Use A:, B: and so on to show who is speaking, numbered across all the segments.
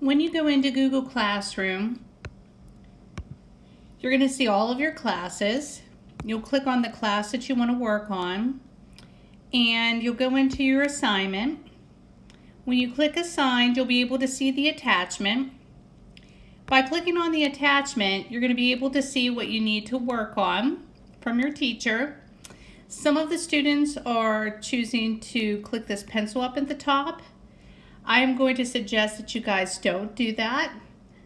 A: When you go into Google Classroom, you're going to see all of your classes. You'll click on the class that you want to work on and you'll go into your assignment. When you click assigned, you'll be able to see the attachment. By clicking on the attachment, you're going to be able to see what you need to work on from your teacher. Some of the students are choosing to click this pencil up at the top. I am going to suggest that you guys don't do that.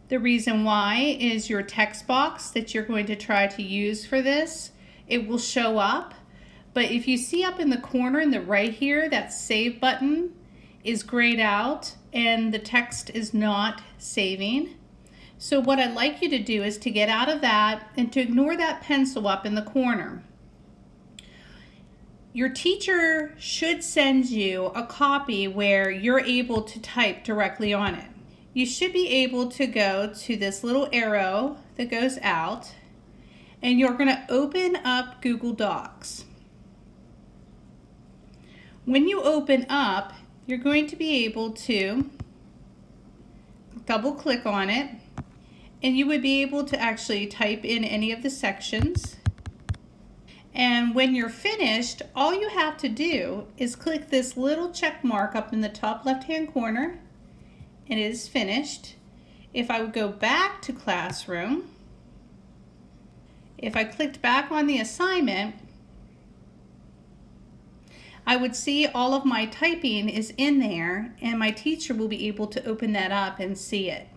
A: The reason why is your text box that you're going to try to use for this, it will show up. But if you see up in the corner in the right here, that save button is grayed out and the text is not saving. So what I'd like you to do is to get out of that and to ignore that pencil up in the corner. Your teacher should send you a copy where you're able to type directly on it you should be able to go to this little arrow that goes out and you're going to open up Google Docs. When you open up, you're going to be able to double click on it and you would be able to actually type in any of the sections. And when you're finished, all you have to do is click this little check mark up in the top left hand corner and it is finished. If I would go back to classroom, if I clicked back on the assignment, I would see all of my typing is in there and my teacher will be able to open that up and see it.